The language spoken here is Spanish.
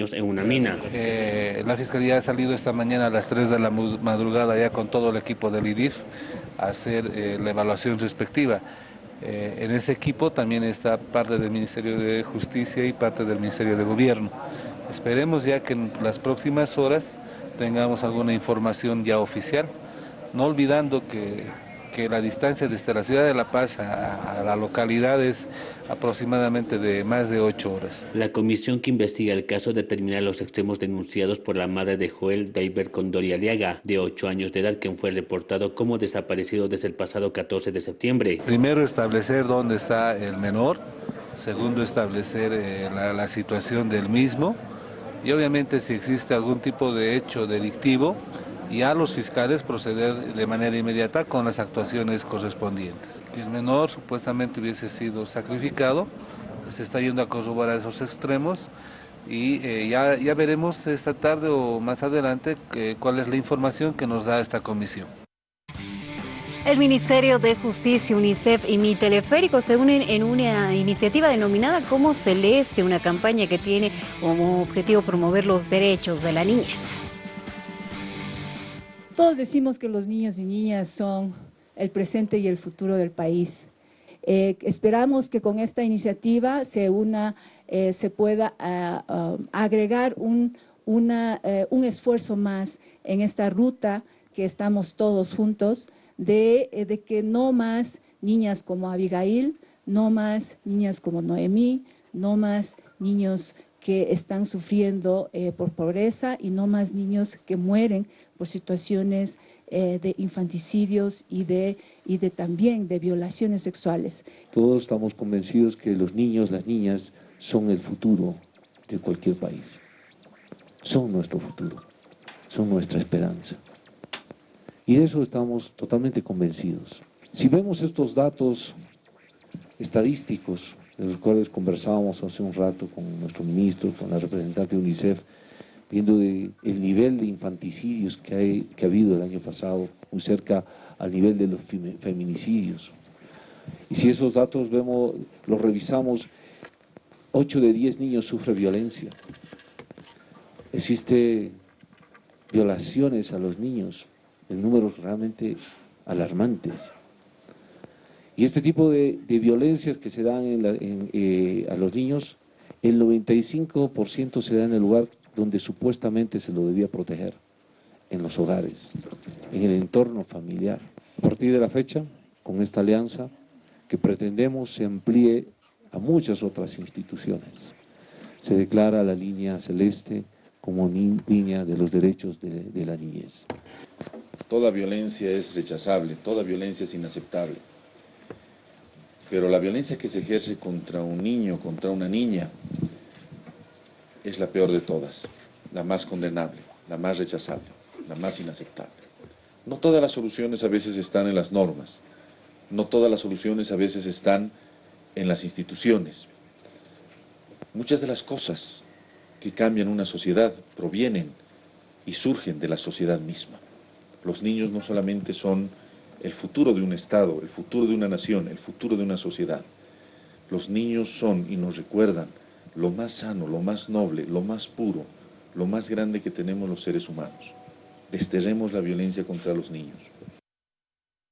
en una mina. Eh, la Fiscalía ha salido esta mañana a las 3 de la madrugada ya con todo el equipo del IDIF a hacer eh, la evaluación respectiva. Eh, en ese equipo también está parte del Ministerio de Justicia y parte del Ministerio de Gobierno. Esperemos ya que en las próximas horas tengamos alguna información ya oficial, no olvidando que que la distancia desde la ciudad de La Paz a, la localidad es aproximadamente de más de ocho horas. La comisión que investiga el caso determina los extremos denunciados por la madre de Joel Daiber Condori Aliaga, de ocho años de edad, quien fue reportado como desaparecido desde el pasado 14 de septiembre. Primero establecer dónde está el menor, segundo establecer eh, la, la situación del mismo y obviamente si existe algún tipo de hecho delictivo, y a los fiscales proceder de manera inmediata con las actuaciones correspondientes. El menor supuestamente hubiese sido sacrificado, se está yendo a corroborar esos extremos y eh, ya, ya veremos esta tarde o más adelante eh, cuál es la información que nos da esta comisión. El Ministerio de Justicia, UNICEF y Mi Teleférico se unen en una iniciativa denominada Como Celeste, una campaña que tiene como objetivo promover los derechos de la niñez. Todos decimos que los niños y niñas son el presente y el futuro del país. Eh, esperamos que con esta iniciativa se, una, eh, se pueda ah, ah, agregar un, eh, un esfuerzo más en esta ruta que estamos todos juntos de, de, que no más niñas como Abigail, no más niñas como Noemí, no más niños que están sufriendo por pobreza y no más niños que mueren por situaciones eh, de infanticidios y de, y de también de violaciones sexuales. Todos estamos convencidos que los niños, las niñas, son el futuro de cualquier país. Son nuestro futuro, son nuestra esperanza. Y de eso estamos totalmente convencidos. Si vemos estos datos estadísticos, de los cuales conversábamos hace un rato con nuestro ministro, con la representante de UNICEF, viendo el nivel de infanticidios que, ha habido el año pasado, muy cerca al nivel de los feminicidios. Y si esos datos vemos, los revisamos, 8 de 10 niños sufren violencia. Existe violaciones a los niños en números realmente alarmantes. Y este tipo de, violencias que se dan eh, a los niños, el 95% se da en el lugar donde supuestamente se lo debía proteger, en los hogares, en el entorno familiar. A partir de la fecha, con esta alianza, que pretendemos se amplíe a muchas otras instituciones. Se declara la línea celeste como línea de los derechos de, de la niñez. Toda violencia es rechazable, toda violencia es inaceptable. Pero la violencia que se ejerce contra un niño, contra una niña, es la peor de todas, la más condenable, la más rechazable, la más inaceptable. No todas las soluciones a veces están en las normas, no todas las soluciones a veces están en las instituciones. Muchas de las cosas que cambian una sociedad provienen y surgen de la sociedad misma. Los niños no solamente son el futuro de un Estado, el futuro de una nación, el futuro de una sociedad. Los niños son y nos recuerdan lo más sano, lo más noble, lo más puro, lo más grande que tenemos los seres humanos. Desterremos la violencia contra los niños.